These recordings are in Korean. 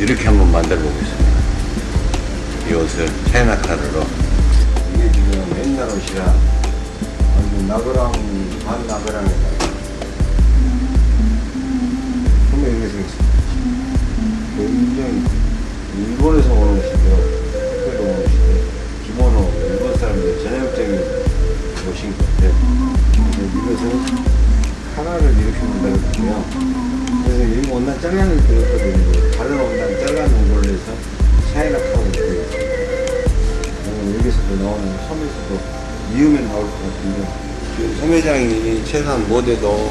이렇게 한번 만들어 보겠습니다. 이 옷을 차이나 지금 옛날 옷이라 완전 나그랑 반 나그랑에다가 소매 이렇게 생겼습니다. 굉장히 일본에서 오는 옷인데요. 특별히 오는 옷인데 기모노 일본 사람들 전형적인 옷인 것 같아요. 이것은 하나를 이렇게 만들었고요. 그래서 이 원단 잘라낼 때였거든요. 다른 원단 잘라놓은 걸로 해서 샤이락하고 있고요. 여기서도 나오는 섬에서도 이음에 나올 것 같은데 지금 소매장이 최소한 못해도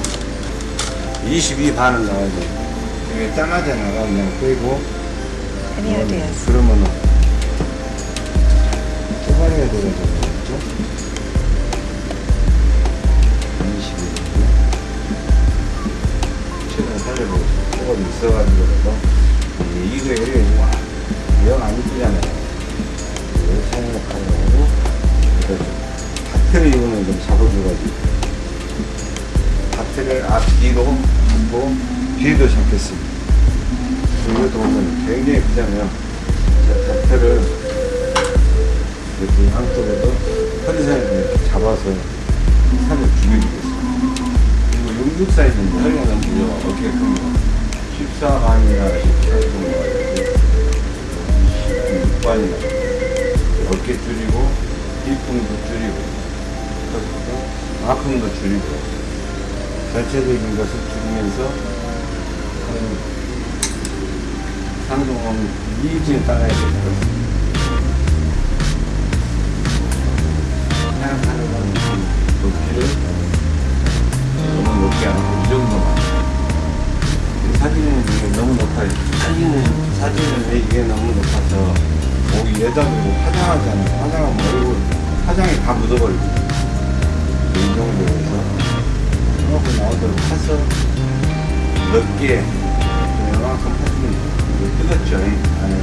22 반은 나와야 돼요. 이게 짜마자 나가 그냥 빼고 Any ideas? 그러면은? 22. 최근에 살려보고 조금 있어가지고 또 이거 이거 와, 영안 이쁘잖아요. 다트를 이거는 좀 잡아줘가지고 다트를 앞뒤로 잡고 뒤도 잡겠습니다. 이것도 보면 굉장히 크잖아요. 자, 다트를 이렇게 양쪽으로 허리선을 잡아서 살을 죽여주겠습니다. 그리고 66 사이즈인데 허리가 너무 무려? 14반이나 18 정도가 이렇게 26반이나 어깨 줄이고 뒷pun도 줄이고 아픔도 줄이고 전체적인 것을 줄이면서 한 상동은 2인치에 따라야 될것 같습니다. 생각하는 건 높이를 너무 높게 안 하고 이 정도만. 이 사진은 이게 너무 높아요. 사진은, 사진은 왜 이게 너무 높아서 목이 여자들고 화장하잖아요. 화장하면 얼굴, 화장이 다 묻어버리고. 이 정도로 해서 이만큼 나오도록 파서 넓게 이만큼 이거 뜨겁죠. 안에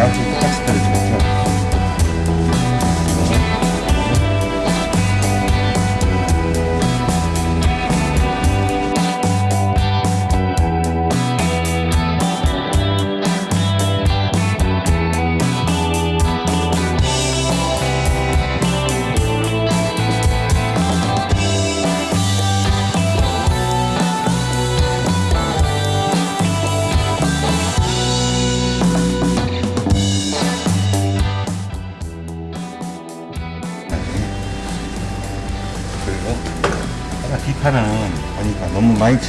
Shout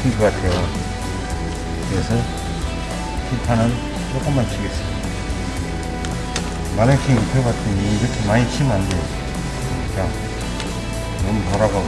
친것 같아요. 그래서 뒷판은 조금만 치겠습니다. 마네킹 펴봤더니 이렇게 많이 치면 안 돼요. 자, 너무 돌아가고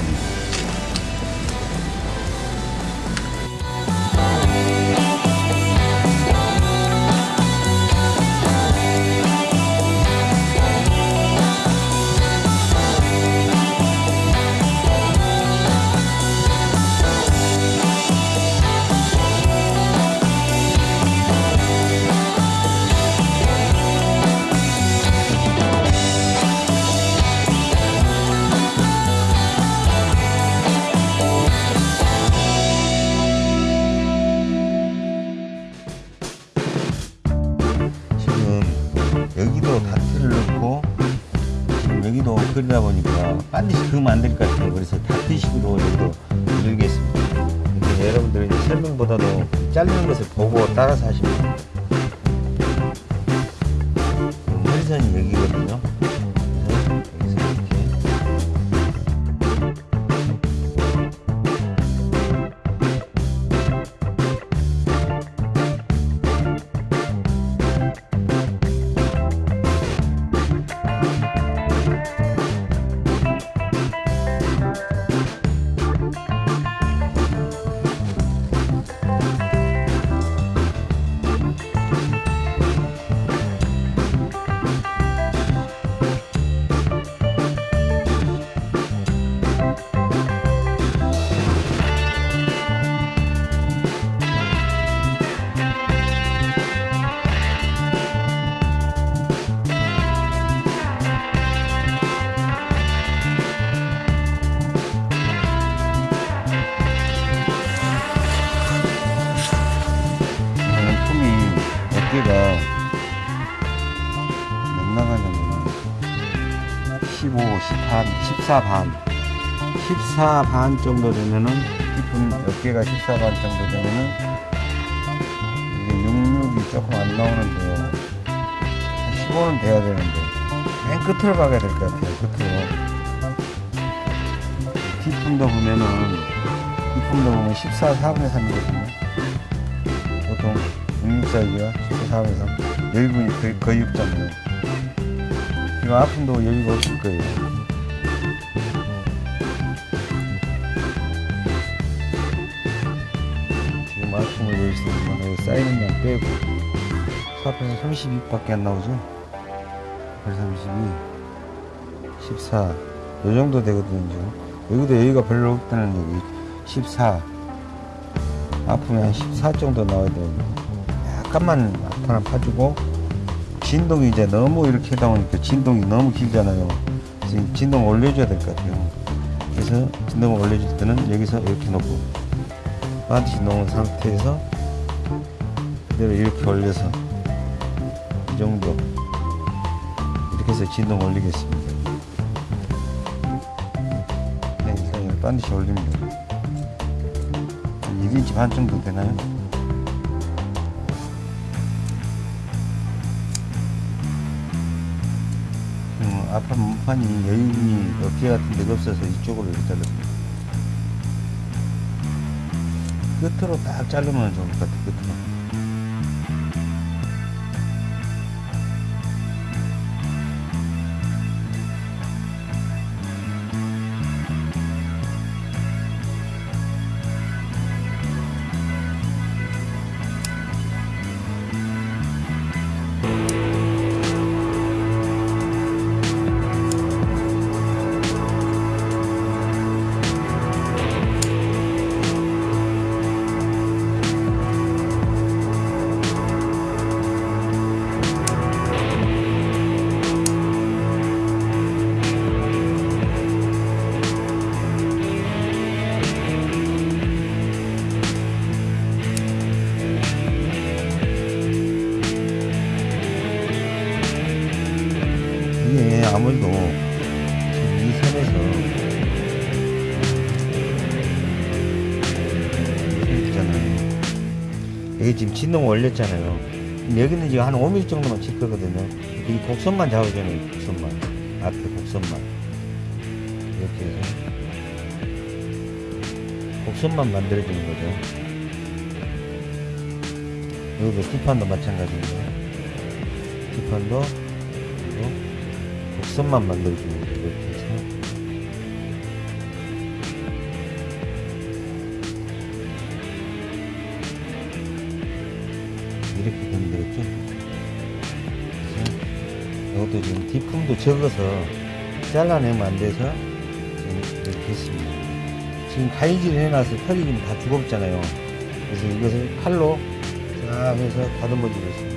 반드시 그으면 안 될 것 같아요. 어깨가 몇 나가냐면 15, 18, 14 반. 14반 정도 되면은 깊은 어깨가 14반 정도 되면은 이게 66이 조금 안 나오는데요. 한 15는 돼야 되는데 맨 끝으로 가야 될 것 같아요. 끝으로. 뒷품도 보면은 뒷품도 보면 14, 4분의 3이거든요. 보통 66 사이즈가 14, 4분의 3. 여유분이 거의, 거의 없잖아요. 이거 아픔도 여유가 없을 거예요. 지금 아픔을 여기서 여기 쌓이는 양 빼고 사편에서 32밖에 안 나오죠? 32, 14. 요 정도 되거든요. 여기도 여유가 별로 없다는 얘기. 14. 아픔이 한14 정도 나와야 되는데 약간만 아파나 파주고 진동이 이제 너무 이렇게 하다 보니까 진동이 너무 길잖아요. 지금 진동 올려줘야 될 것 같아요. 그래서 진동을 올려줄 때는 여기서 이렇게 놓고 반드시 놓은 상태에서 그대로 이렇게 올려서 이 정도 이렇게 해서 진동 올리겠습니다. 네, 반드시 올립니다. 1인치 반 정도 되나요? 음, 앞판 문판이 여인이 어깨 같은 데가 없어서 이쪽으로 이렇게 잘랐습니다. 끝으로 딱 자르면 좋을 것 같아, 끝으로. 여기 지금 진동 올렸잖아요. 여기는 지금 한 5mm 정도만 칠 거거든요. 이 곡선만 잡아주는 곡선만. 앞에 곡선만. 이렇게 해서. 곡선만 만들어주는 거죠. 여기도 뒷판도 마찬가지입니다. 뒷판도 그리고 곡선만 만들어주는 거죠. 이렇게 이것도 지금 뒷품도 적어서 잘라내면 안 돼서 이렇게 했습니다. 지금 가위질 해놔서 털이 지금 다 죽었잖아요. 그래서 이것을 칼로 쫙 해서 다듬어 주겠습니다.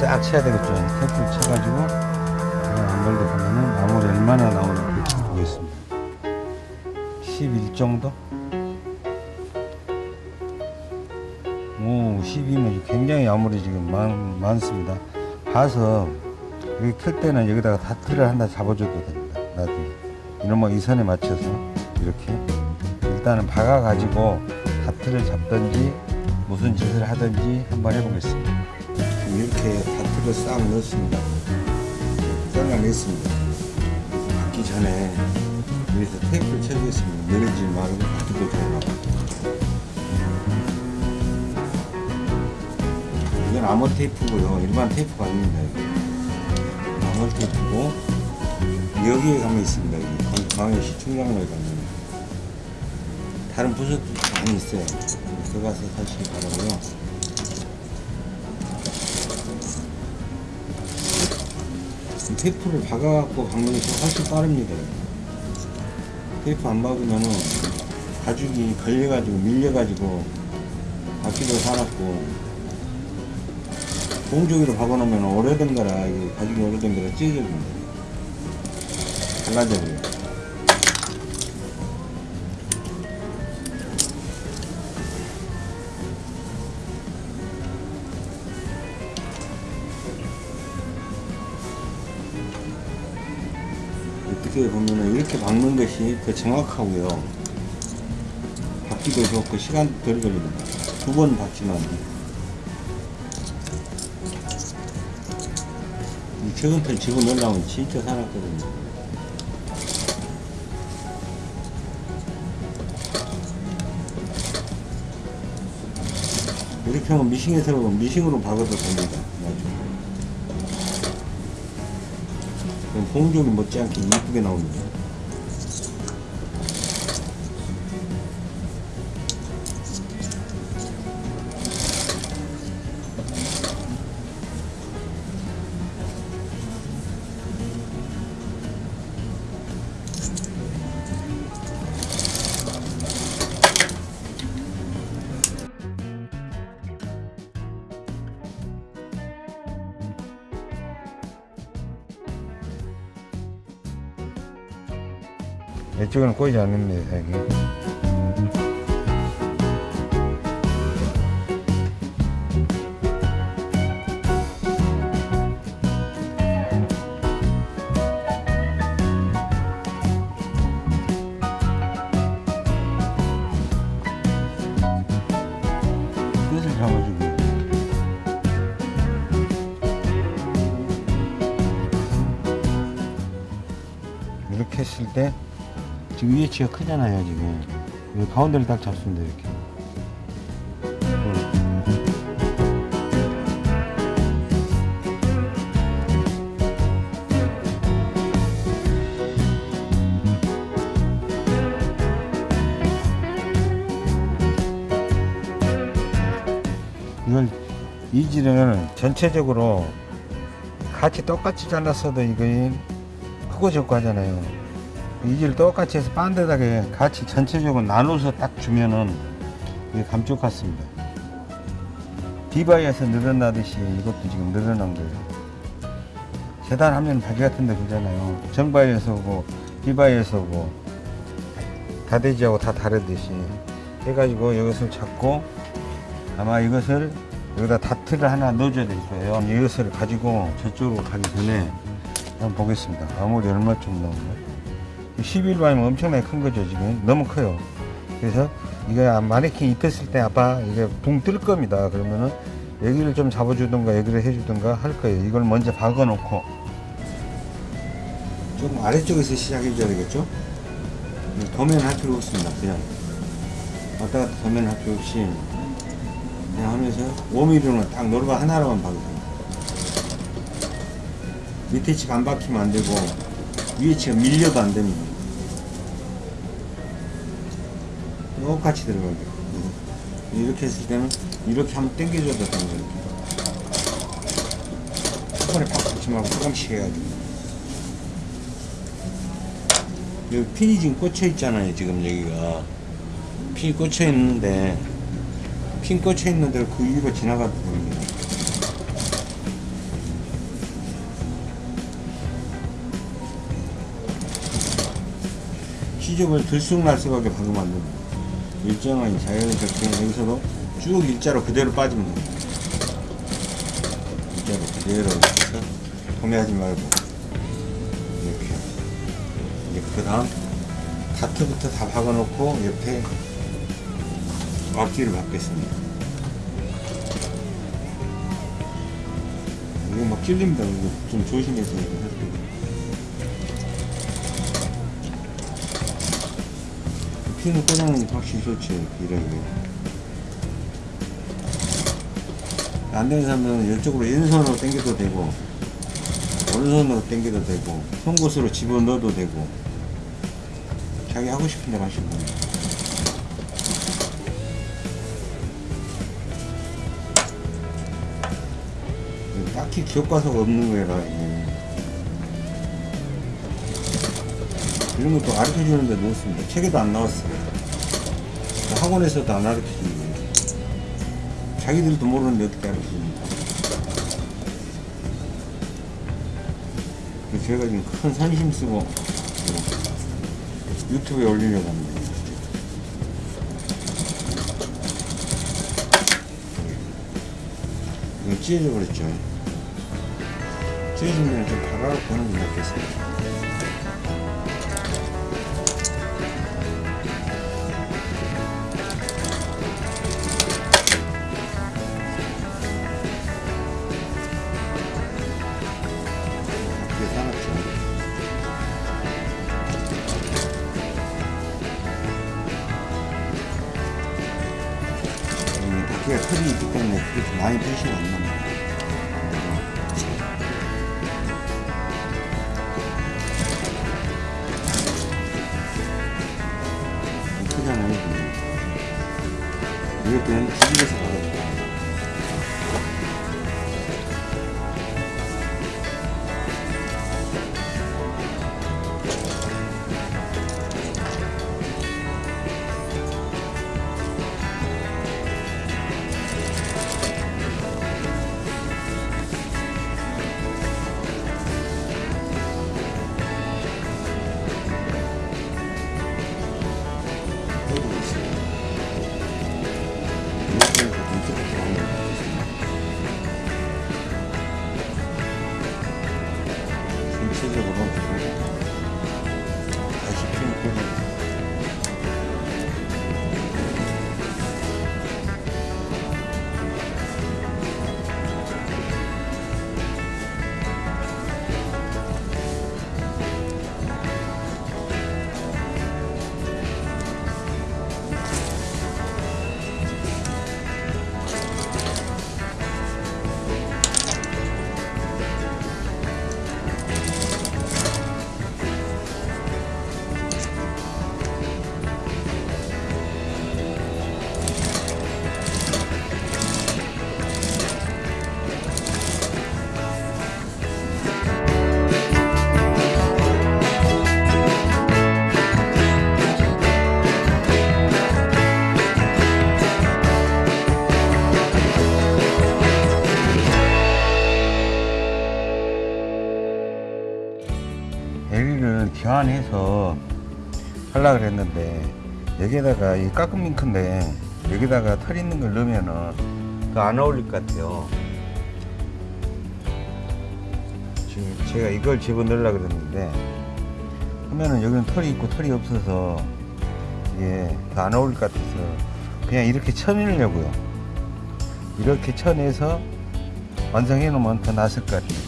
싹 쳐야 되겠죠. 테이프를 쳐가지고 그냥 안 걸려 보면은 마무리 얼마나 나오는지 보겠습니다. 11 정도? 오, 12면 굉장히 아무리 지금 많, 많습니다. 봐서 여기 클 때는 여기다가 다트를 하나 잡아줘도 됩니다. 나중에. 이놈의 이 선에 맞춰서 이렇게 일단은 박아가지고 다트를 잡든지 무슨 짓을 하든지 한번 해보겠습니다. 이렇게 다트를 싹 넣었습니다. 잘라냈습니다. 받기 전에 여기서 테이프를 쳐주겠습니다. 내리지 말고 받기도 좋아하고. 이건 암호 테이프고요. 일반 테이프가 아닙니다. 암호 테이프고 여기에 가면 있습니다. 여기 광해 시청장로에 가면 다른 부서도 많이 있어요. 들어가서 사시기 바라고요. 테이프를 박아갖고 박는 게 훨씬 빠릅니다. 테이프 안 박으면은 가죽이 걸려가지고 밀려가지고 바퀴도 살았고 공조기로 박아놓으면 오래된 거라 가죽이 오래된 거라 찢어집니다. 갈라져버려요. 어떻게 보면 은 이렇게 박는 것이 더 정확하고요. 박기도 좋고 시간도 덜 걸립니다. 두 번 박지만 이 최근편 지고 놀라면 진짜 살았거든요. 이렇게 하면 미싱에서 미싱으로 박아도 됩니다. 공종이 못지않게 이쁘게 나옵니다. 꼬이지 않습니다, 여 위치가 크잖아요 지금. 여기 가운데를 딱 잡습니다 이렇게. 이걸 이지를 전체적으로 같이 똑같이 잘랐어도 이거 크고 적고 하잖아요 이지를 똑같이 해서 반듯하게 같이 전체적으로 나눠서 딱 주면은 이게 감쪽 같습니다 디바이에서 늘어나듯이 이것도 지금 늘어난 거예요 재단하면 바지 같은 데 그러잖아요 정바이에서 오고 디바이에서 오고 다대지하고 다 다르듯이 해가지고 이것을 잡고 아마 이것을 여기다 다트를 하나 넣어줘야 될 거예요. 이것을 가지고 저쪽으로 가기 전에 한번 보겠습니다. 아무리 얼마쯤 나오나? 11반이면 엄청나게 큰 거죠, 지금. 너무 커요. 그래서 이거 마네킹 입혔을 때 아빠 이게 붕 뜰 겁니다. 그러면은 여기를 좀 잡아주든가 여기를 해주든가 할 거예요. 이걸 먼저 박아 놓고 조금 아래쪽에서 시작해 줘야 되겠죠? 도면 할 필요 없습니다. 그냥 왔다 갔다 도면 할 필요 없이 그냥 하면서 5mm는 딱 노르바 하나로만 박으세요. 밑에 치안 박히면 안 되고 위에 치가 밀려도 안 됩니다. 똑같이 들어가게. 이렇게 했을 때는 이렇게 한번 당겨줘도 되는 거예요. 한 번에 팍 붙지 말고 조금씩 해가지고. 여기 핀이 지금 꽂혀 있잖아요, 지금 여기가. 핀이 꽂혀 있는데, 핀 꽂혀 있는 데를 그 위로 지나가도 됩니다. 시접을 들쑥날쑥하게 안 됩니다. 일정한 자연스럽게 여기서도 쭉 일자로 그대로 빠지면 됩니다. 일자로 그대로 이렇게 해서 도매하지 말고 이렇게 이제 그 다음 다트부터 다 박아놓고 옆에 앞뒤를 박겠습니다. 이거 막 찔립니다. 이거 좀 조심해서 때. 피는 게 확실히. 이런 게. 안 되는 사람들은 이쪽으로 왼손으로 당겨도 되고, 오른손으로 당겨도 되고, 송곳으로 집어넣어도 되고, 자기 하고 싶은 대로 하시면 됩니다. 딱히 교과서가 없는 거라, 이런 것도 가르쳐 주는데 넣었습니다. 책에도 안 나왔어요. 학원에서도 안 가르쳐 주는 거예요. 자기들도 모르는데 어떻게 가르쳐 줍니까? 제가 지금 큰 산심 쓰고 뭐 유튜브에 올리려고 합니다. 이거 찢어져 버렸죠. 찢어진 데는 좀 박아갖고 하는 게 낫겠습니다. 때문에 여기에다가 이 깎은 밍크인데 여기다가 털 있는 걸 넣으면은 더 안 어울릴 것 같아요. 지금 제가 이걸 집어넣으려고 그랬는데 하면은 여기는 털이 있고 털이 없어서 이게 더 안 어울릴 것 같아서 그냥 이렇게 쳐내려고요. 이렇게 쳐내서 완성해 놓으면 더 낫을 것 같아요.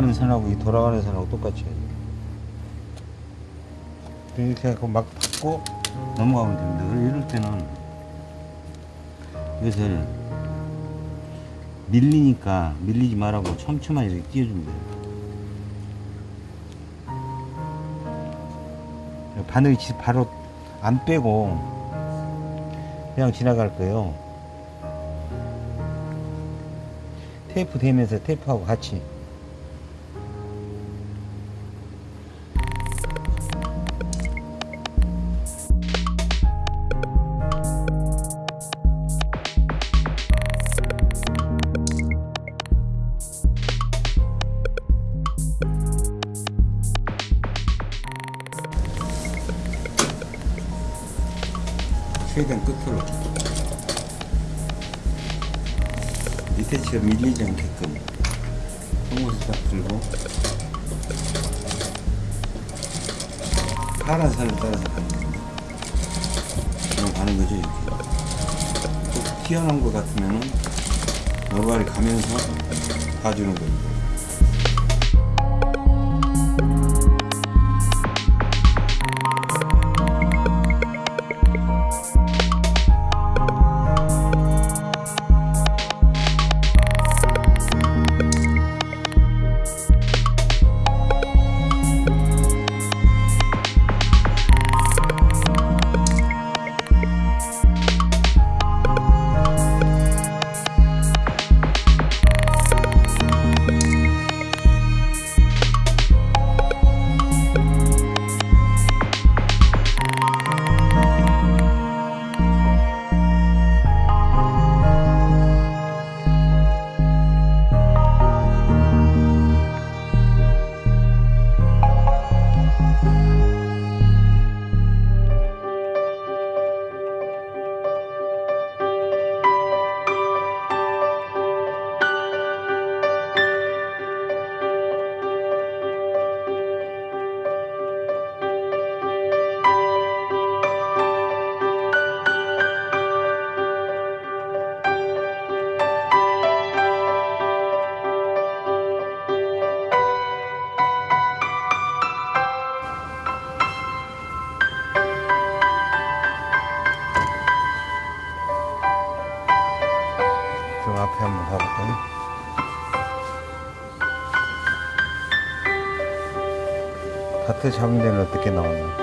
돌아가는 선하고 이 돌아가는 선하고 똑같이 해야 돼요. 이렇게 해서 막 받고 넘어가면 됩니다. 이럴 때는 이것을 밀리니까 밀리지 말라고 촘촘하게 이렇게 띄워주면 돼요. 바늘이 지- 바로 안 빼고 그냥 지나갈 거예요. 테이프 대면서 테이프하고 같이 그 하트 잡음대는 어떻게 나오나?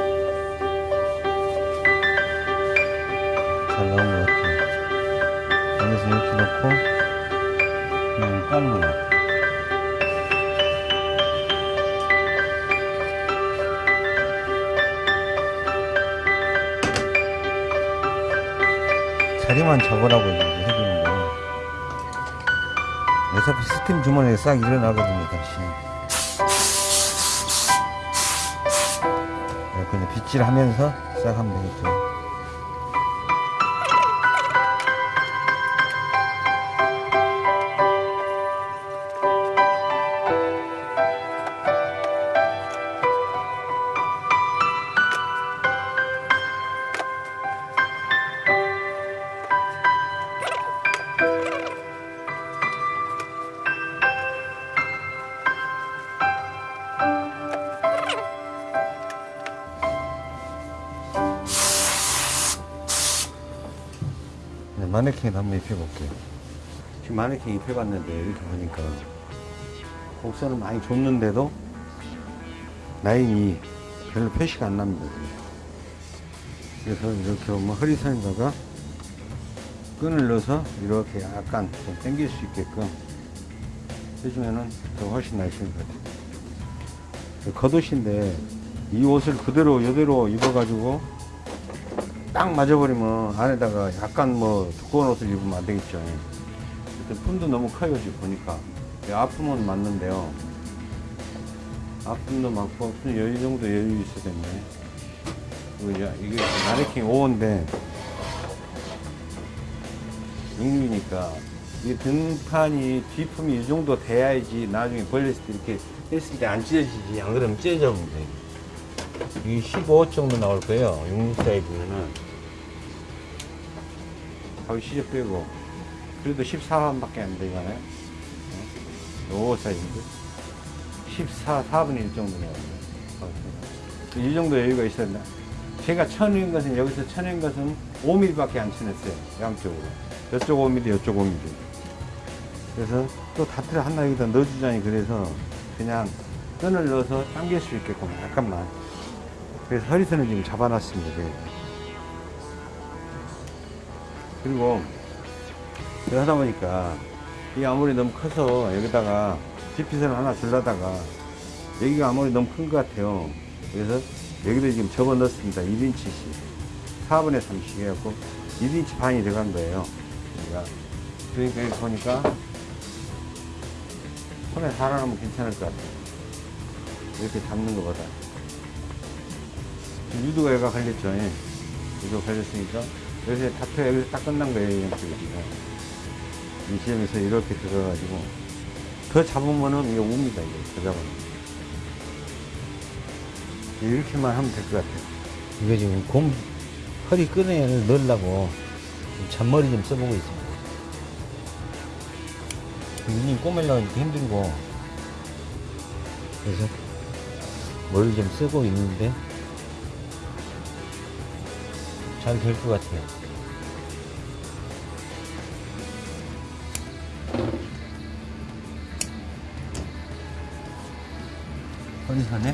잘 나온 것 같아요. 여기서 이렇게 넣고. 그냥 깔고 넣고 자리만 잡으라고 해주는 거예요 어차피 스팀 주머니에 싹 일어나거든요. 다시. 네, 그냥 빗질하면서 싹 하면 되겠죠. 마네킹을 한번 입혀볼게요. 지금 마네킹 입혀봤는데 이렇게 보니까 곡선을 많이 줬는데도 라인이 별로 표시가 안 납니다. 그래서 이렇게 보면 허리선에다가 끈을 넣어서 이렇게 약간 좀 당길 수 있게끔 해주면은 더 훨씬 날씬할 것 같아요. 겉옷인데 이 옷을 그대로 이대로 입어가지고 딱 맞아버리면 안에다가 약간 뭐 두꺼운 옷을 입으면 안 되겠죠. 일단 품도 너무 커요, 지금 보니까. 이 아픔은 맞는데요. 아픔도 많고, 여유 정도 여유 있어야 되네. 이게 마네킹 5호인데, 육류니까, 이 등판이, 뒤품이 이 정도 돼야지 나중에 벌렸을 때 이렇게 했을 때 안 찢어지지. 안 그러면 찢어져 버려. 이게 15 정도 나올 거예요. 육류 사이즈면은. 가위 시접 빼고 그래도 14반밖에 안 되잖아요. 어? 5 사이즈인데 14, 4분의 1 정도 나와요. 이 정도 여유가 있어야 된다. 제가 쳐낸 것은 여기서 쳐낸 것은 5mm밖에 안 쳐냈어요. 양쪽으로. 이쪽 5mm, 이쪽 5mm. 그래서 또 다트를 하나 여기다 넣어주자니 그래서 그냥 끈을 넣어서 당길 수 있게끔 약간만. 그래서 허리선을 지금 잡아놨습니다. 그리고 이거 하다 보니까 이 아무리 너무 커서 여기다가 지피선을 하나 줄라다가 여기가 아무리 너무 큰 것 같아요. 그래서 여기도 지금 접어 넣습니다. 1인치씩. 4분의 3씩 해갖고 1인치 반이 들어간 거예요. 여기가. 그러니까 여기 보니까 손에 살아나면 괜찮을 것 같아요. 이렇게 잡는 것보다. 유두가 여기가 걸렸죠. 예. 유두가 걸렸으니까 여기서 다투가 여기서 딱 끝난 거예요, 이. 이 지점에서 이렇게 들어가가지고. 더 잡으면은 이게 웁니다, 이게. 더 잡으면. 이렇게만 하면 될 것 같아요. 이거 지금 곰, 허리 끈에 넣으려고 잔머리 좀 써보고 있습니다. 눈이 꼬매려고 힘들고. 그래서 머리 좀 쓰고 있는데 잘 될 것 같아요. 허리선에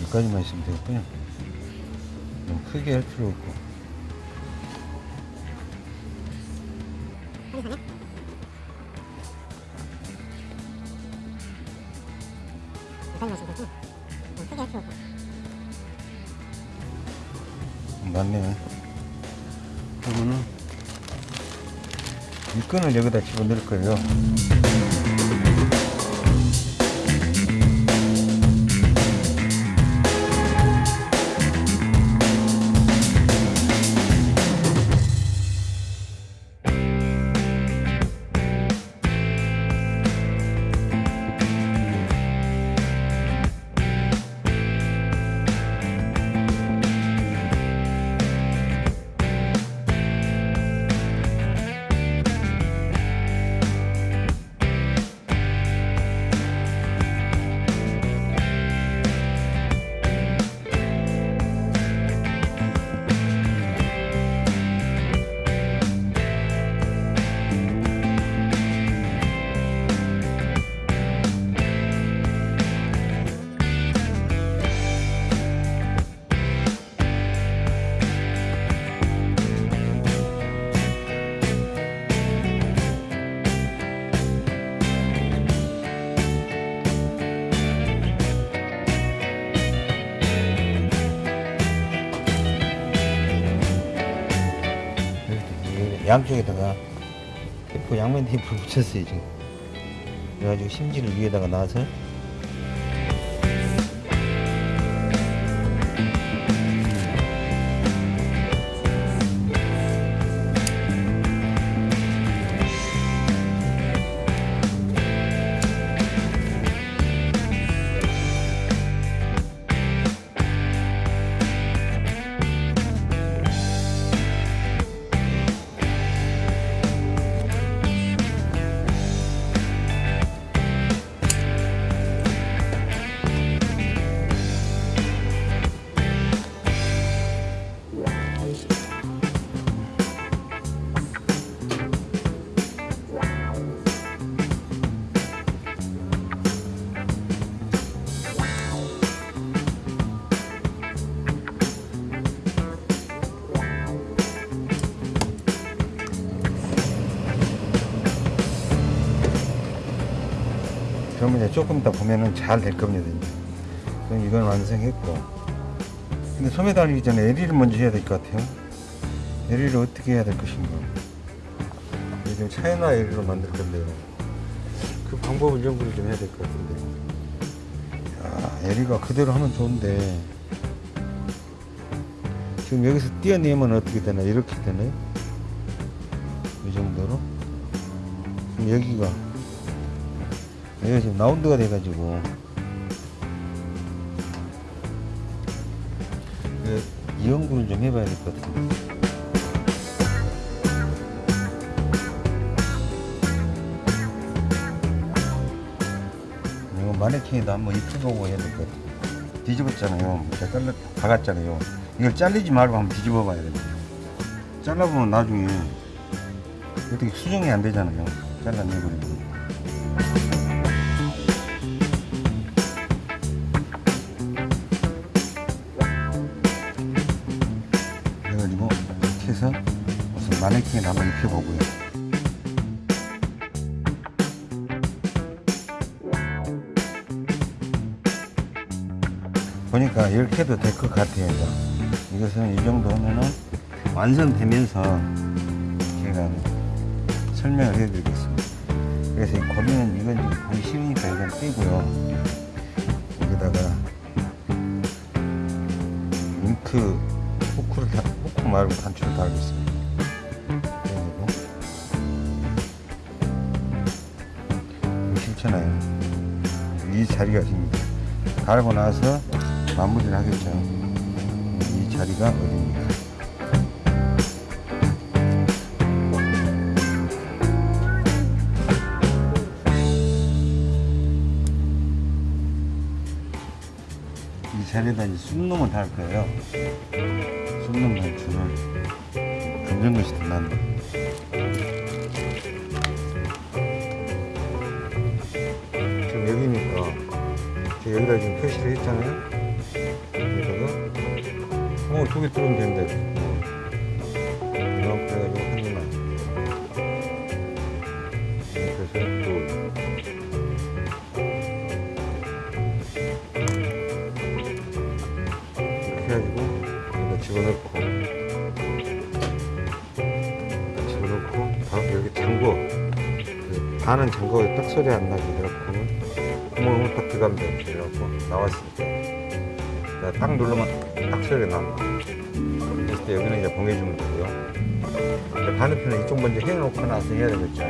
여기까지만 있으면 되겠군요. 너무 크게 할 필요 없고. 끈을 여기다 집어넣을 거예요. 양쪽에다가 테이프 양면 테이프를 붙였어요 지금. 그래가지고 심지를 위에다가 놔서 그러면 이제 조금 이따 보면은 잘 될 겁니다. 그럼 이건 완성했고. 근데 소매 달리기 전에 에리를 먼저 해야 될 것 같아요. 에리를 어떻게 해야 될 것인가. 지금 차이나 에리로 만들 건데요. 그 방법을 연구를 좀 해야 될 것 같은데요. 야, 에리가 그대로 하면 좋은데. 지금 여기서 띄어내면 어떻게 되나? 이렇게 되나요? 이 정도로? 여기가 여기가 지금 라운드가 돼가지고. 그이 연구를 좀 해봐야 될 것 같은데 이거 마네킹에도 한번 입혀보고 해야 될 것 같아요. 뒤집었잖아요. 제가 잘라 박았잖아요. 이걸 잘리지 말고 한번 뒤집어 봐야 돼요 잘라보면 나중에 어떻게 수정이 안 되잖아요. 잘라내버리고 입혀보고요. 보니까 이렇게 해도 될 것 같아요. 이것은 이 정도 하면은 완성되면서 제가 설명을 해드리겠습니다. 그래서 이 고리는 이건 지금 보기 쉬우니까 이건 떼고요. 여기다가 잉크 호크를 다, 호크 말고 단추를 달겠습니다. 달고 나서 마무리를 하겠죠. 이 자리가 어디입니까? 이 자리에다 이제 쑥놈을 달 거예요. 쑥놈 단추를 검정 것이 반은 잠궈 딱 소리 안 나게 이렇게 구멍을 딱 들어가면 돼 이렇게 나왔을 때딱 누르면 딱 소리가 나. 그랬을 때 여기는 이제 봉해주면 되고요. 이제 반대편은 이쪽 먼저 해놓고 나서 해야 되겠죠.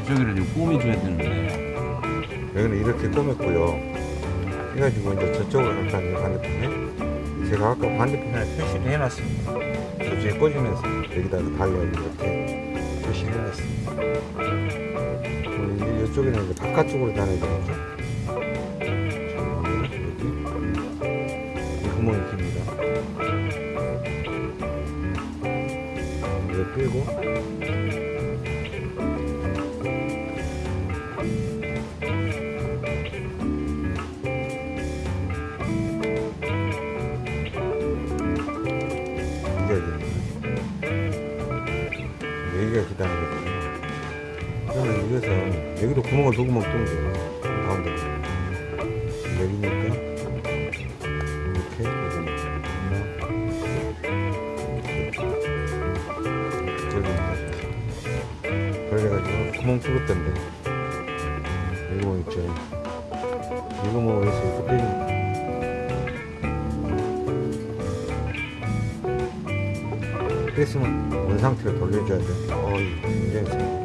이쪽으로 좀 꾸며줘야 되는데. 여기는 이렇게 꾸몄고요. 해가지고 이제 저쪽으로 갈 거아니에요 반대편에 제가 아까 반대편에 표시를 해놨습니다. 저쪽에 꽂으면서 여기다가 달려가지고 이렇게 표시를 해놨습니다 이제 이쪽에는 이제 바깥쪽으로 달아야 이 구멍이 깁니다. 이거 빼고 구멍을 두 구멍 뚫는 거예요. 가운데. 내리니까 이렇게 들립니다 그래가지고 구멍 뚫을 텐데. 이거 있죠. 이거 뭐 해서 이렇게 빼줍니다 뺐으면 원상태로 그 돌려줘야 돼. 어이, 굉장히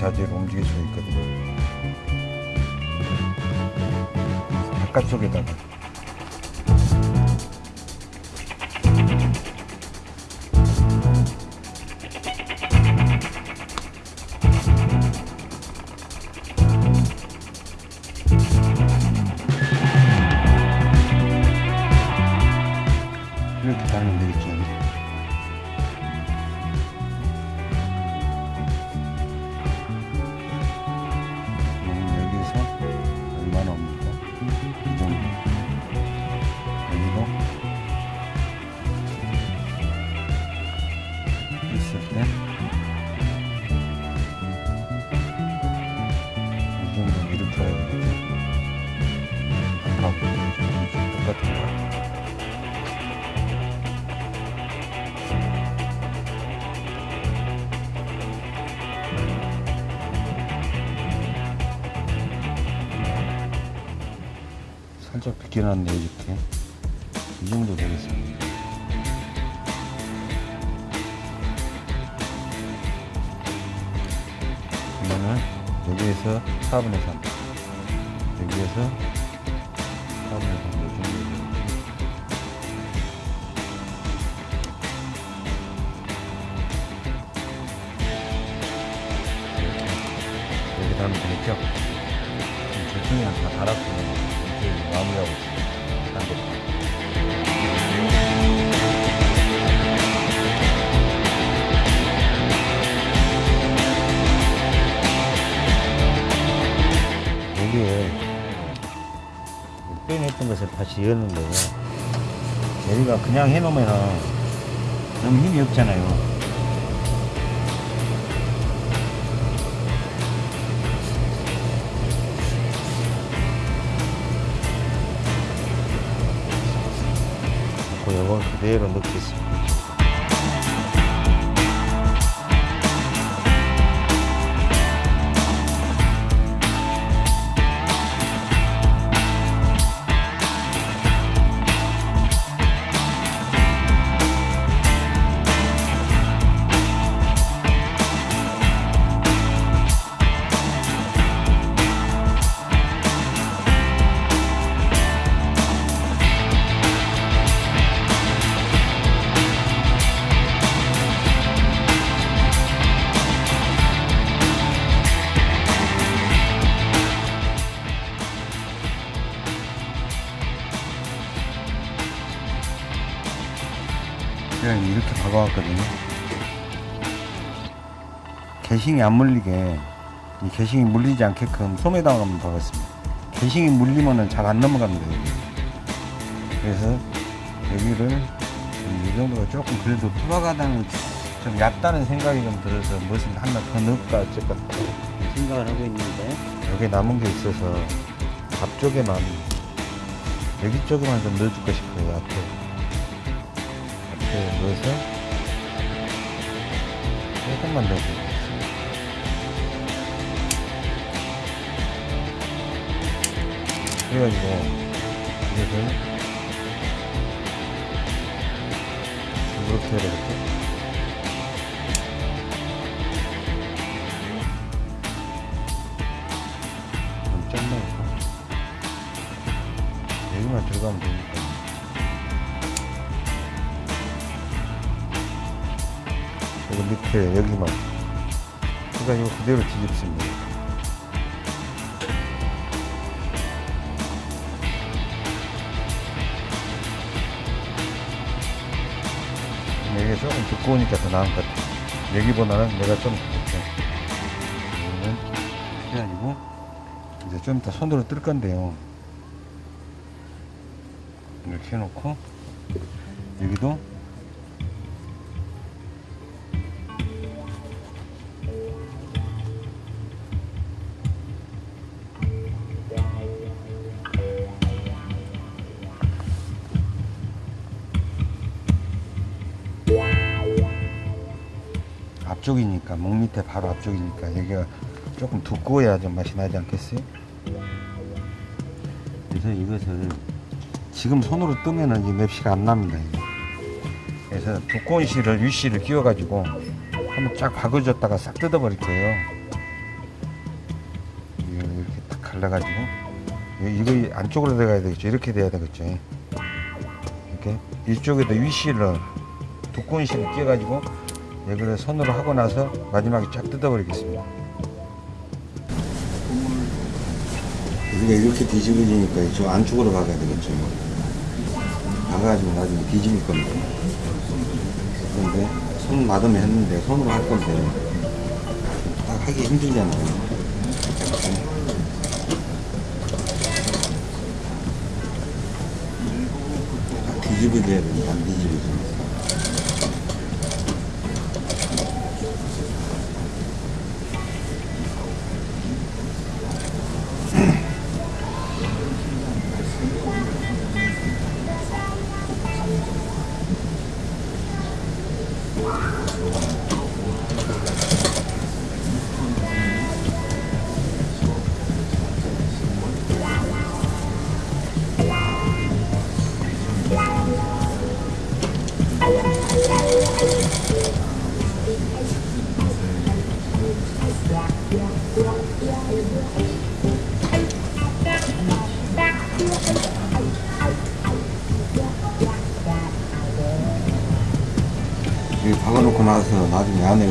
자재로 움직일 수 있거든요. 바깥쪽에다가 했던 것을 다시 여는 거예요 제리가 그냥 해놓으면 너무 힘이 없잖아요. 그 요걸 그대로 넣겠습니다. 개싱이 안 물리게 이 개싱이 물리지 않게끔 한번 박았습니다. 개싱이 물리면은 잘 안 넘어갑니다. 여기. 그래서 여기를 좀이 정도가 조금 그래도 투박하다는 좀 얕다는 생각이 좀 들어서 무엇을 하나 더 넣을까 어쩔까 생각을 하고 있는데 여기 남은 게 있어서 앞쪽에만 여기 쪽에만 좀 넣어줄까 싶어요 앞에 앞에 넣어서 조금만 넣어주고 그래가지고. 이것을 이렇게 해야 짧나니까. 여기만 들어가면 되니까. 여기 밑에 여기만. 그러니까 이거 그대로 뒤집습니다 두꺼우니까 더 나은 것 같아 여기보다는 내가 좀 이렇게 여기는 해가지고 이제 좀 이따 손으로 뜰 건데요 앞쪽이니까 목 밑에 바로 앞쪽이니까 여기가 조금 두꺼워야 좀 맛이 나지 않겠어요? 그래서 이것을 지금 손으로 뜨면은 이 맵시가 안 납니다. 그래서 두꺼운 실을 윗실을 끼워가지고 한번 쫙 박아줬다가 싹 뜯어버릴 거예요. 이렇게 딱 갈라가지고 이거 안쪽으로 들어가야 되겠죠. 이렇게 돼야 되겠죠. 이렇게 이쪽에도 윗실을 두꺼운 실을 끼워가지고 여기를 손으로 하고 나서 마지막에 쫙 뜯어버리겠습니다. 우리가 이렇게 뒤집어지니까 저 안쪽으로 박아야 되겠죠. 박아가지고 나중에 뒤집을 건데. 그런데 손 마담에 했는데 손으로 할 건데 딱 하기 힘들잖아요. 딱 뒤집어져야 되는데 안 뒤집어져.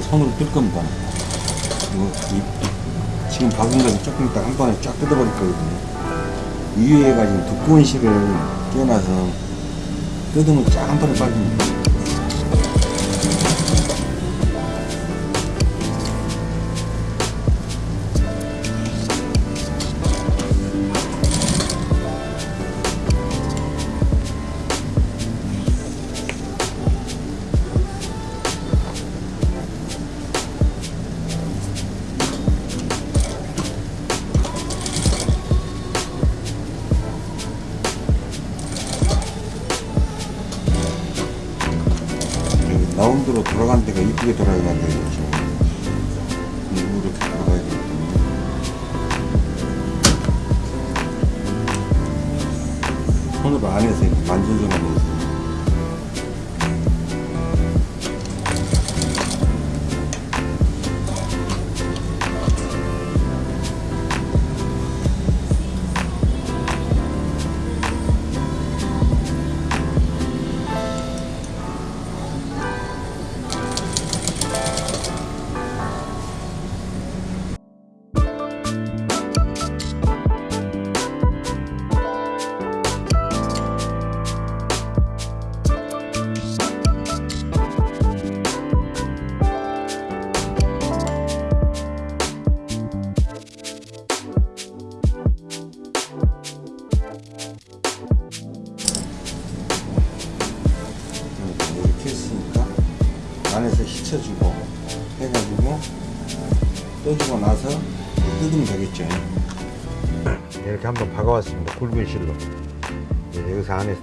손으로 뜰 겁니다. 이거 이- 지금 박은 거는 조금 이따 한 번에 쫙 뜯어버릴 거거든요. 이 위에가 지금 두꺼운 실을 끼워놔서 뜯으면 쫙 한 번에 빠집니다. 라운드로 돌아간 데가 이쁘게 돌아가야 되겠죠. 이렇게 돌아가야 되거든요. 손으로 안에서 이렇게 만져주면서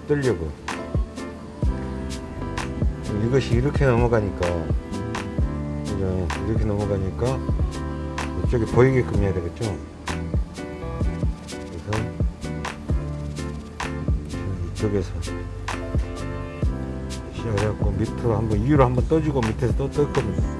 뜰려고. 이것이 이렇게 넘어가니까? 이렇게 넘어가니까 이쪽에 보이게끔 해야 되겠죠. 그래서 이쪽에서 시작해갖고 밑으로 한번 위로 한번 떠주고 밑에서 또 뜰 겁니다.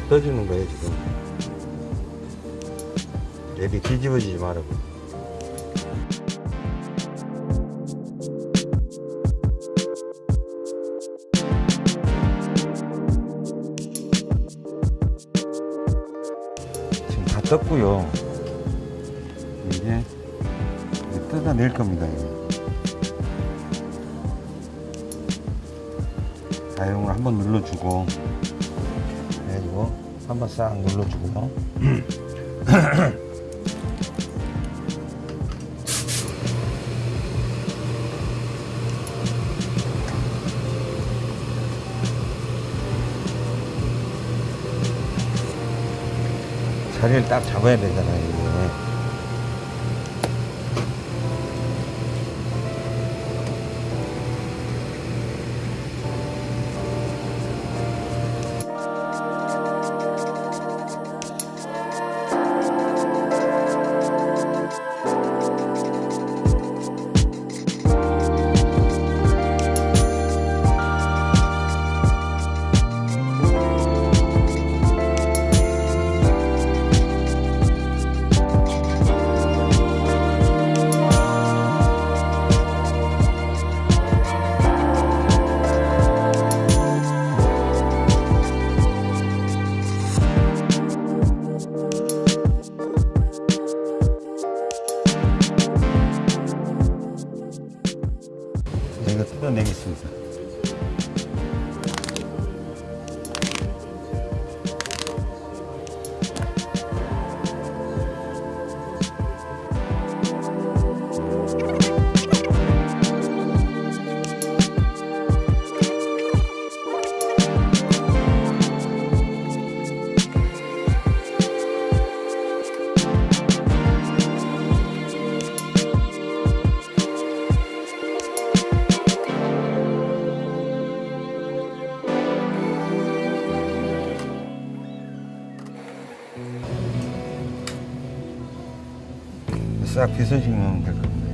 더 떠주는 거예요 지금. 애리 뒤집어지지 말라고. 지금 다 떴고요. 이제 뜯어낼 겁니다. 이제. 자용을 한번 눌러주고 한번 싹 눌러주고요. 자리를 딱 잡아야 되잖아요. 싹 빗어주면 될 겁니다.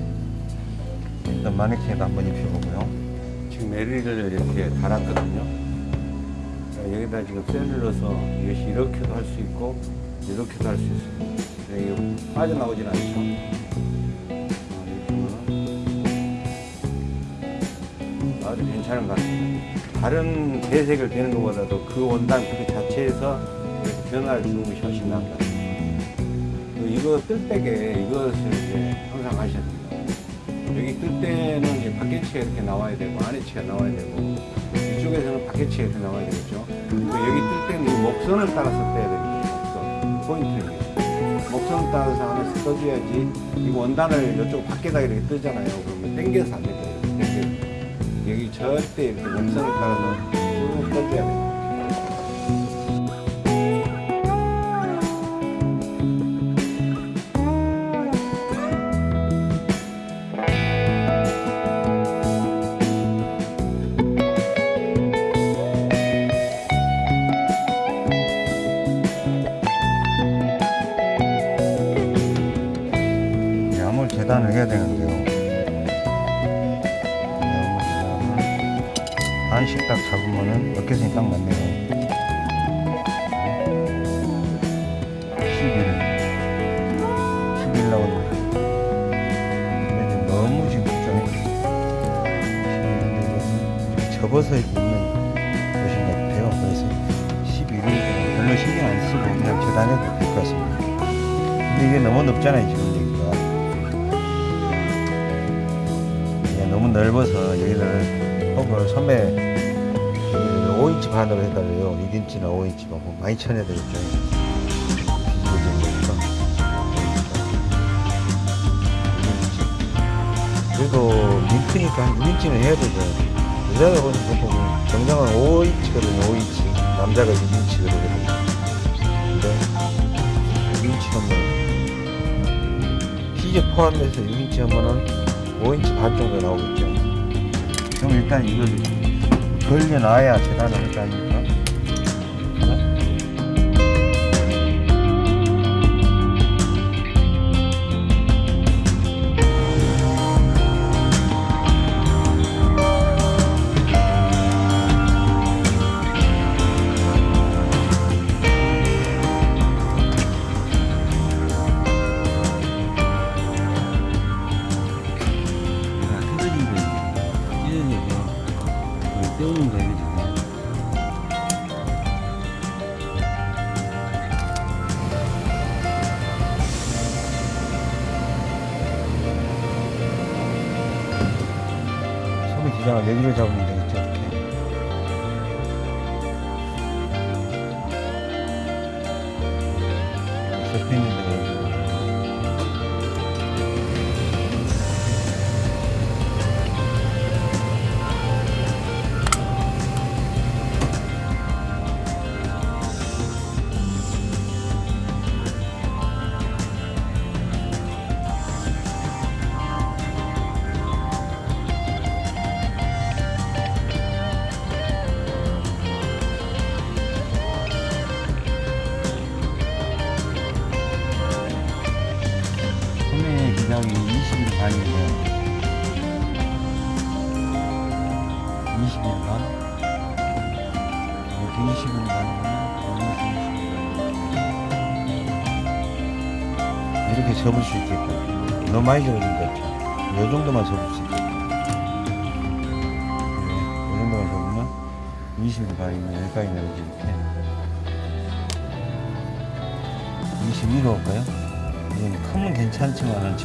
일단 마네킹에도 한번 입혀보고요. 지금 에리를 이렇게 달았거든요. 자, 여기다 지금 쇠를 넣어서 이것이 이렇게도 할 수 있고 이렇게도 할 수 있습니다. 이게 빠져나오진 않죠. 하면 아주 괜찮은 것 같습니다. 다른 배색을 되는 것보다도 그 원단 그 자체에서 변화를 주는 것이 훨씬 나은 것 같아요. 그 이거 뜰 때게 이것을 이제 항상 하셔야 됩니다. 여기 뜰 때는 이제 밖에치가 이렇게 나와야 되고 안에치가 나와야 되고 이쪽에서는 밖에치가 이렇게 나와야 되겠죠. 그 여기 뜰 때는 이 목선을 따라서 떠야 됩니다. 목선 포인트를 목선을 따라서 안에서 떠줘야지 이 원단을 이쪽 밖에다 이렇게 뜨잖아요. 그러면 당겨서 안 되거든요. 여기 절대 이렇게 목선을 따라서 쭉 떠줘야. 재 6인치나 5인치 반 많이 쳐내야 되겠죠. 뒤집어진 거니까. 6인치. 그래도 링크니까 한 6인치는 해야 되죠. 여자가 보통 정상은 5인치거든요. 5인치. 남자가 6인치거든요. 근데 6인치 하면 시접 포함해서 6인치 하면은 5인치 반 정도 나오겠죠. 그럼 일단 이걸 걸려놔야 재단을 아닙니까? 소매 기장을 여기로 잡으면 되겠죠. 이렇게. 접혀 있는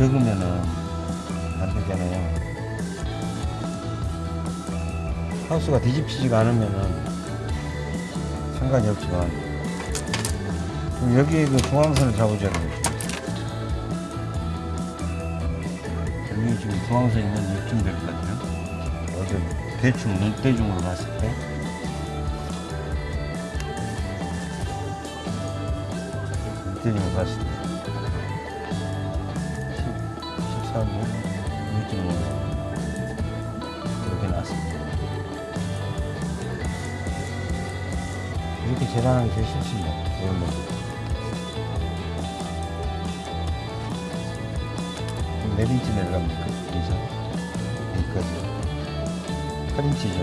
적으면은 안 되잖아요. 하우스가 뒤집히지가 않으면은 상관이 없지만 그럼 여기에 그 중앙선을 잡으자는 거죠. 여기 지금 중앙선 있는 것 같아요. 어제 대충 눈대중으로 봤을 때 눈대중으로 봤을 때 이렇게 나왔습니다. 이렇게 재단하는 게 제일 쉽습니다. 이런 거. 그럼 몇 인치 내려갑니까? 여기서 여기까지 8인치죠.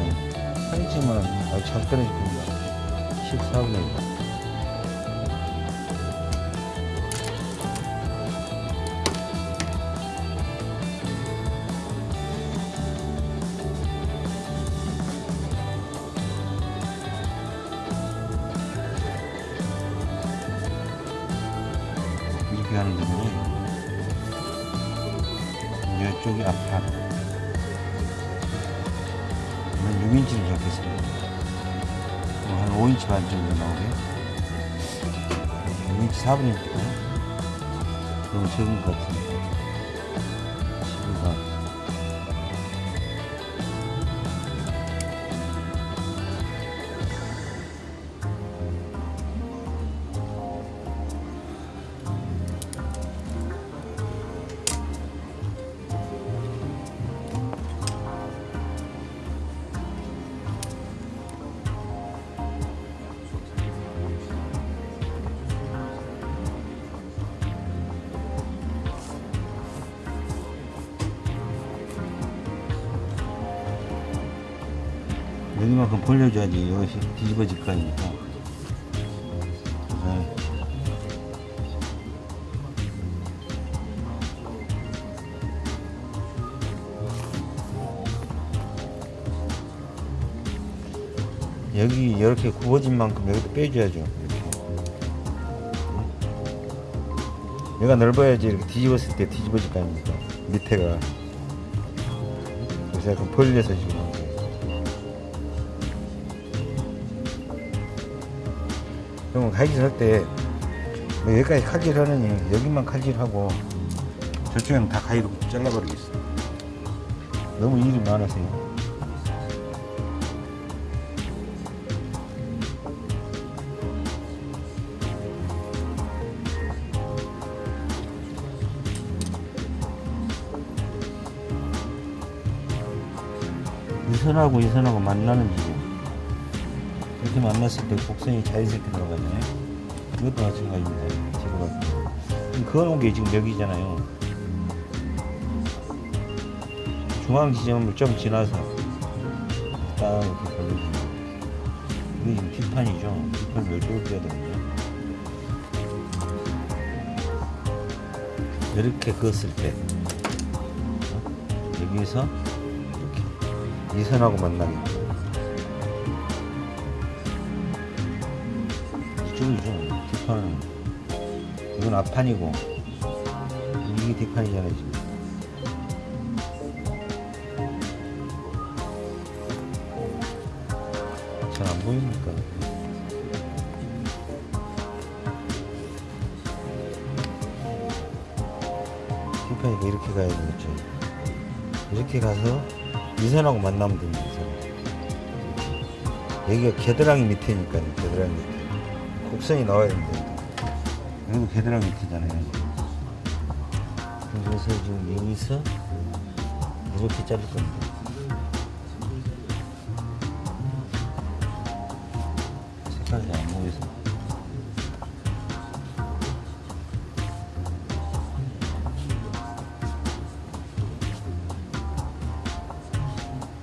8인치면 아주 잘 떨어질 겁니다. 14분의 1. 6인치 4분이니까. 너무 적은 것 같은데. 만큼 벌려줘야지 이것이 뒤집어질 거 아닙니까? 네. 여기 이렇게 굽어진 만큼 여기도 빼줘야죠 이렇게. 응? 얘가 넓어야지 이렇게 뒤집었을 때 뒤집어질 거 아닙니까? 밑에가. 그래서 약간 벌려서 지금 그러면 칼질 할 때 뭐 여기까지 칼질 하느니 여기만 칼질하고 저쪽에는 다 가위로 잘라버리겠어. 너무 일이 많아서요. 이 선하고 이 선하고 만나는 지점 이렇게 만났을 때 곡선이 자연스럽게 들어가잖아요 이것도 마찬가지입니다 지금 그어놓은 게 지금 여기잖아요. 중앙 지점을 좀 지나서 딱 이렇게 걸려주면 이게 지금 뒷판이죠. 뒷판 멸종을 줘야 되거든요. 이렇게 그었을 때 어? 여기에서 이렇게 이 선하고 이쪽이죠 앞판이고. 이게 뒷판이잖아요 지금 잘 안 보입니까? 뒷판이니까 이렇게 가야 되겠죠 이렇게 가서 이선하고 만나면 됩니다 여기가 겨드랑이 밑에니까요 겨드랑이 밑에. 곡선이 나와야 됩니다 여기도 겨드랑이 밑이잖아요. 그래서 지금 여기서 이렇게 자를 겁니다. 색깔이 안 보여서.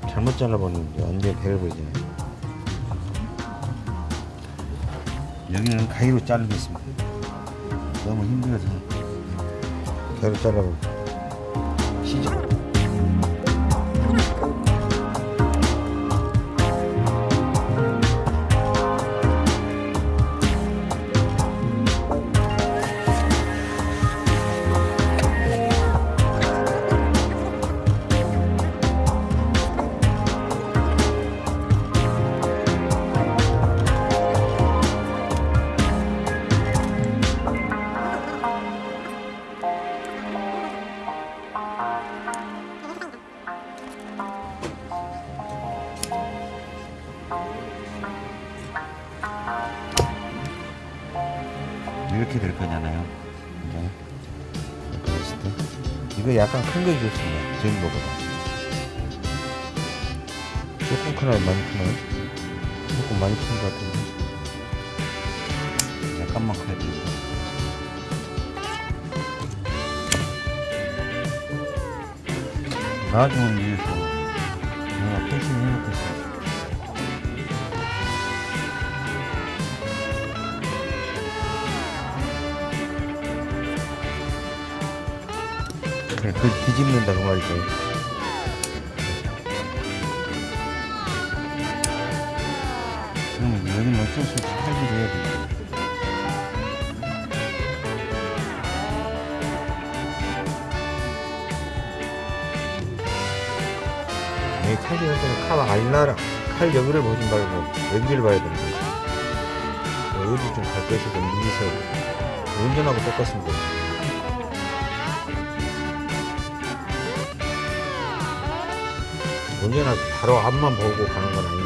잘못 잘라버리는데 완전 베려버리잖아요 여기는 가위로 자르겠습니다 너무 힘들어서. 가위로 잘라버려 이 바로 앞만 보고 가는 건 아니잖아요.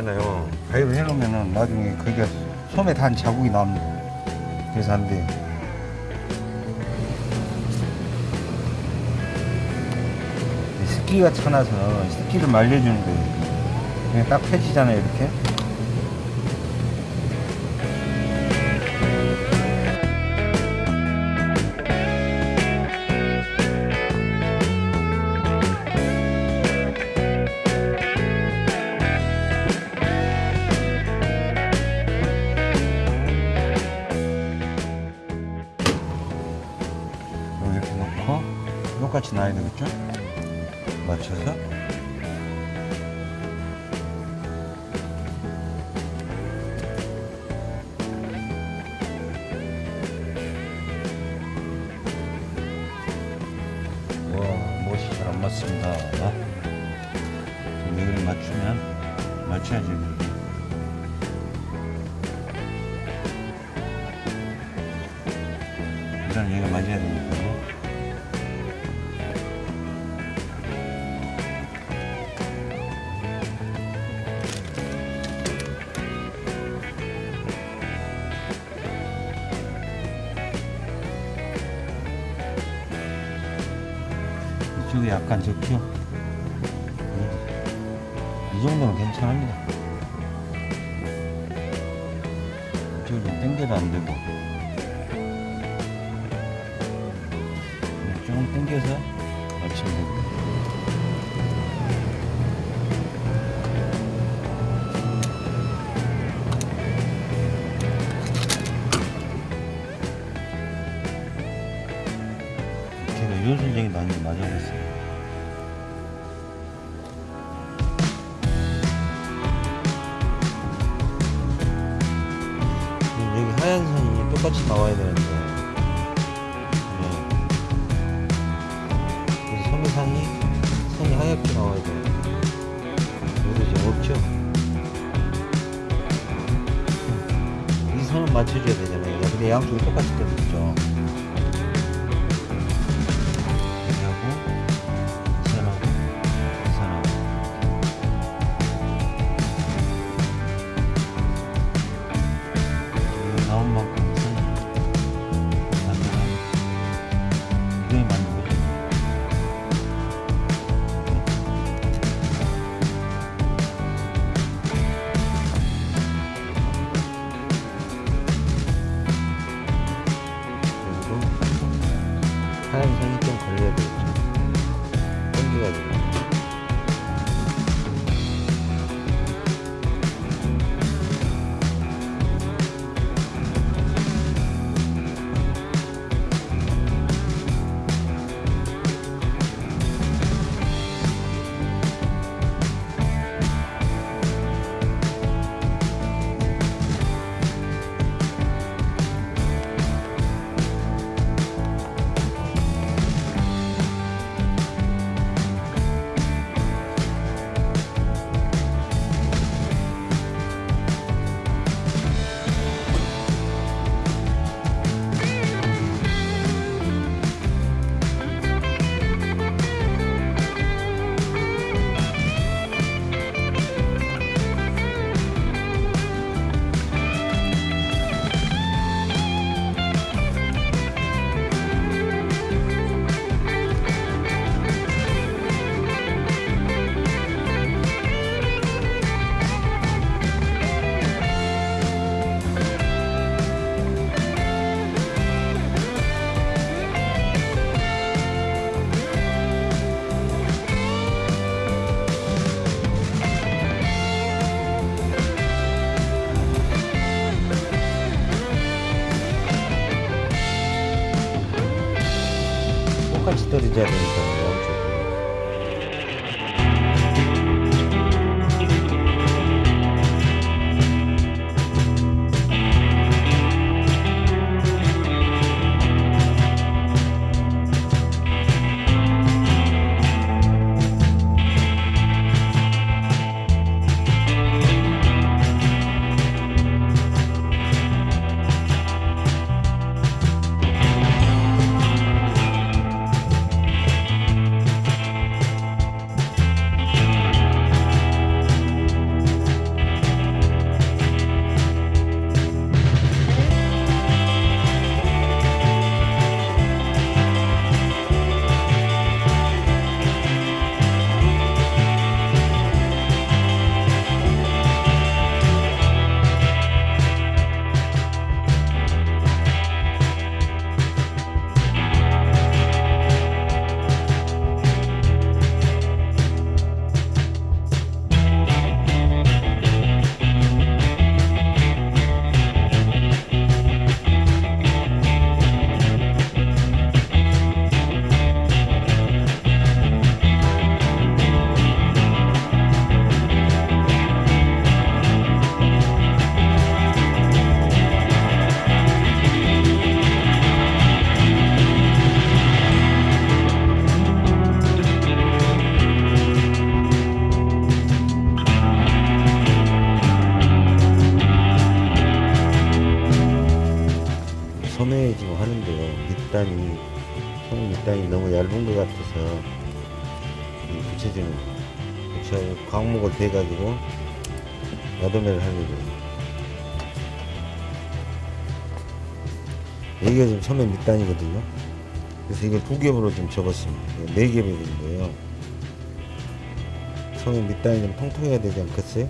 되잖아요. 가위로 해놓으면 나중에 그게 솜에 단 자국이 납니다. 그래서 안 돼요. 습기가 차나서 습기를 말려주는 거예요 그냥 딱 펴지잖아요 이렇게. 하얗게 나와야 돼 모르죠 없죠. 음. 이 선은 맞춰줘야 되잖아요. 근데 양쪽이 똑같이 떨어지죠. 밑단이거든요. 그래서 이걸 두 겹으로 좀 접었습니다. 네 겹이 된 거예요. 소매 밑단이 좀 통통해야 되지 않겠어요?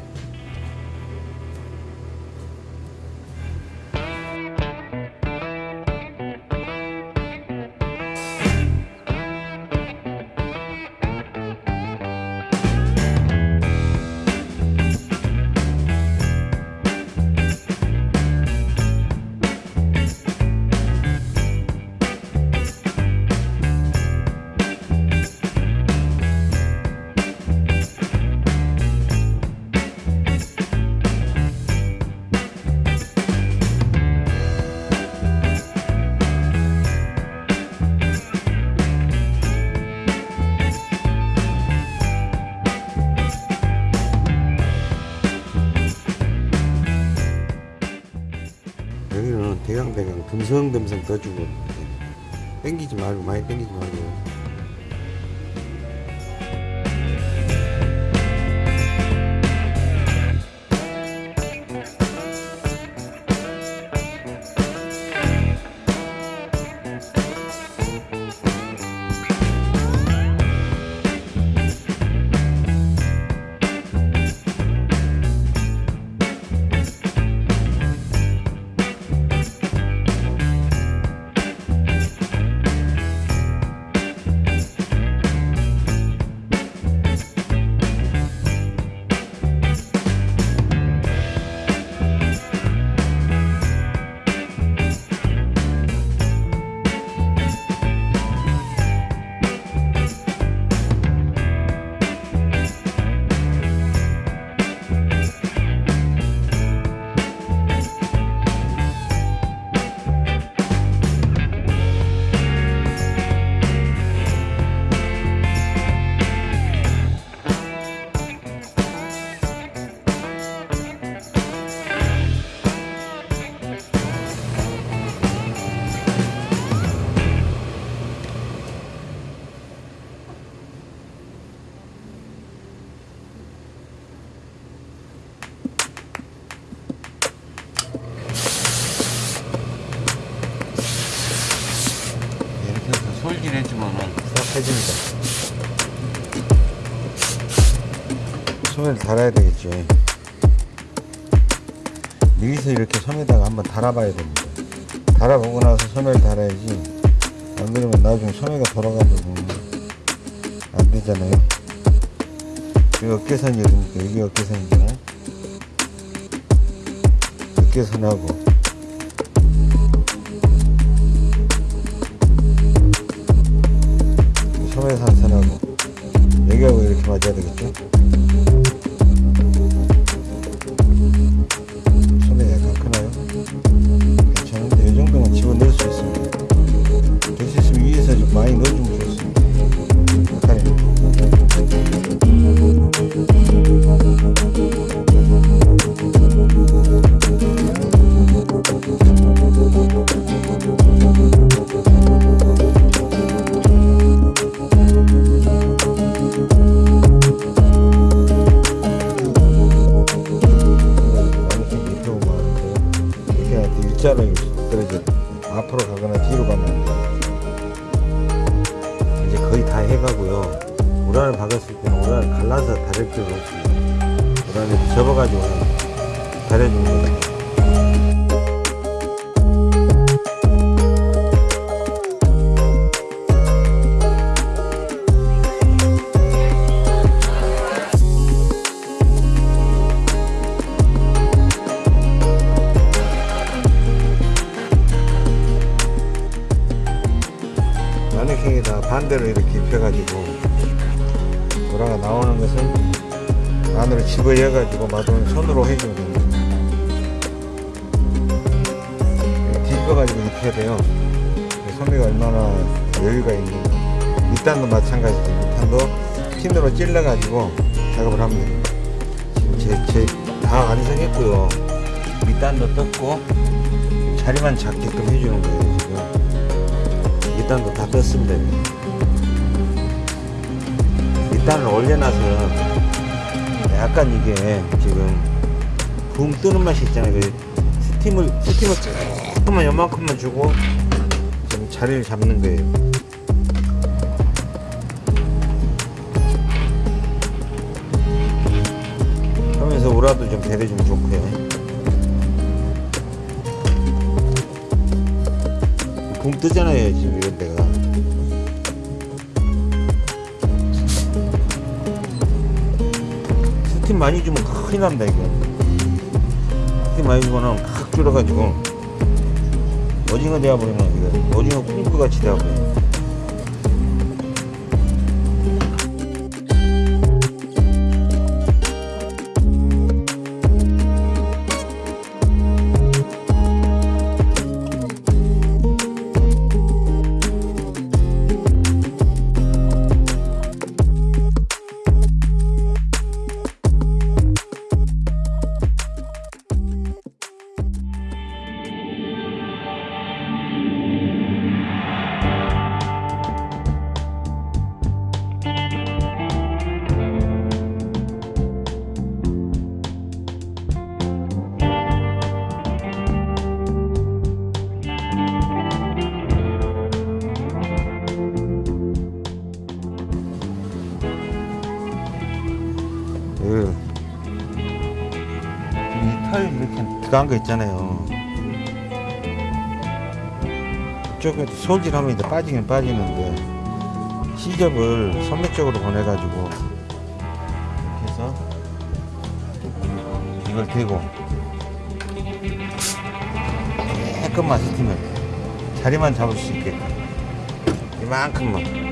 소매를 달아야 되겠죠 여기서 이렇게 소매다가 한번 달아봐야 됩니다. 달아보고 나서 소매를 달아야지. 안 그러면 나중에 소매가 돌아가지고 안 되잖아요. 여기 어깨선이 여기니까 여기 어깨선이잖아요. 어깨선하고 우란을 접어가지고 다려주는 거예요 마네킹에다 반대로 이렇게 입혀가지고 안으로 집어여가지고 마돈을 손으로 됩니다. 이렇게 뒤집어가지고 입혀야 돼요. 소미가 얼마나 여유가 있는지. 밑단도 마찬가지죠. 밑단도 핀으로 찔러가지고 작업을 됩니다. 지금 제, 제, 다 완성했고요. 밑단도 떴고, 자리만 잡게끔 해주는 거예요, 지금. 밑단도 다 떴습니다. 밑단 2단을 올려놔서 약간 이게 지금 붕 뜨는 맛이 있잖아요. 그 스팀을 스팀을 조금만 요만큼만 주고 지금 자리를 잡는 거예요. 하면서 우라도 좀 배려주면 좋고요. 붕 뜨잖아요 지금 이런 데가. 많이 주면 큰일 난다 이거. 스팀 많이 주면 칵 줄어가지고 오징어 되어버리면 이거 오징어 꿀꿀 같이 되어버려. 거 있잖아요. 이쪽에 솔질하면 이제 빠지긴 빠지는데 시접을 선매 쪽으로 보내가지고 이렇게 해서 이걸 대고 조금만 스팀을 자리만 잡을 수 있게 이만큼만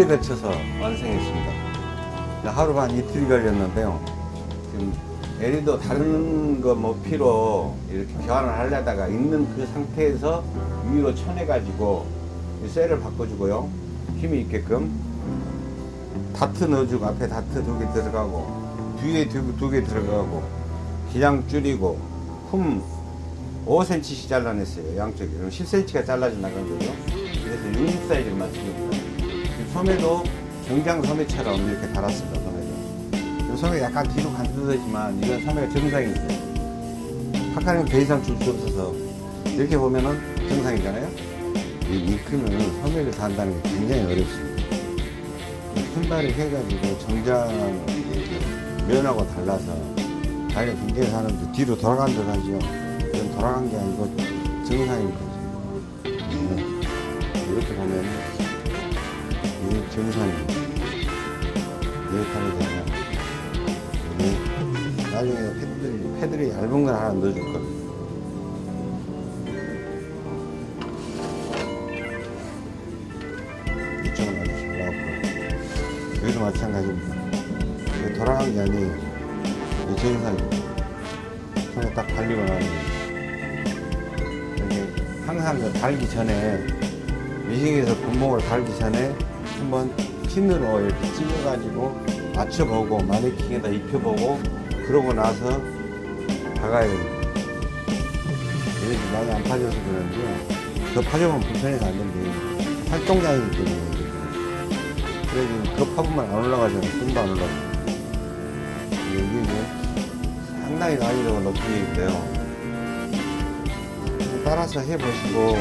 이틀에 걸쳐서 완성했습니다. 하루 반 이틀이 걸렸는데요. 지금 LED도 다른 거 뭐 피로 이렇게 교환을 하려다가 있는 그 상태에서 위로 쳐내가지고 이 셀을 바꿔주고요. 힘이 있게끔 다트 넣어주고 앞에 다트 두 개 들어가고 뒤에 두 개 들어가고 기장 줄이고 품 5cm씩 잘라냈어요. 양쪽에. 그럼 10cm가 잘라져 나간 거죠. 그래서 60 사이즈를 맞춥니다. 지금 소매도 경장 소매처럼 이렇게 달았습니다. 소매도. 이 소매 약간 뒤로 간드러지만 이건 소매가 정상이 있어요. 파카는 더 이상 줄 수 없어서 이렇게 보면은 정상이잖아요. 이 이크는 소매를 단다는 게 굉장히 어렵습니다. 신발을 해가지고 정장 면하고 달라서 자기가 굉장히 사는데 뒤로 돌아간 듯 하죠. 이건 돌아간 게 아니고 정상인 거죠. 네. 이렇게 보면 이 정상입니다. 이렇게 되면 우리 나중에 패드들이, 패드를 얇은 걸 하나 넣어줄 겁니다. 이쪽은 아주 잘 나왔고 여기도 마찬가지입니다. 돌아간 게 아니에요. 이 정상입니다. 손에 딱 달리고 나면 항상 그 달기 전에 미싱에서 분목을 달기 전에 한번 핀으로 이렇게 찔러가지고 맞춰보고 마네킹에다 입혀보고 그러고 나서 박아야 됩니다. 이게 많이 안 파져서 그런지 더 파져면 불편해서 안 된대. 활동량이기 때문에. 그래서 그 파보면 안 올라가잖아요. 좀도 안 올라가요. 이게 이제 상당히 난이도가 높은데요. 따라서 해보시고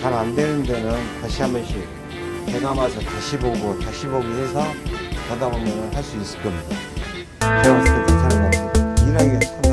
잘 안 되는 데는 다시 한 번씩 해감아서 다시 보고 다시 보기 해서 가다 보면 할 수 있을 겁니다. 제가 봤을 때 괜찮은 것 같아요. 일하기가 참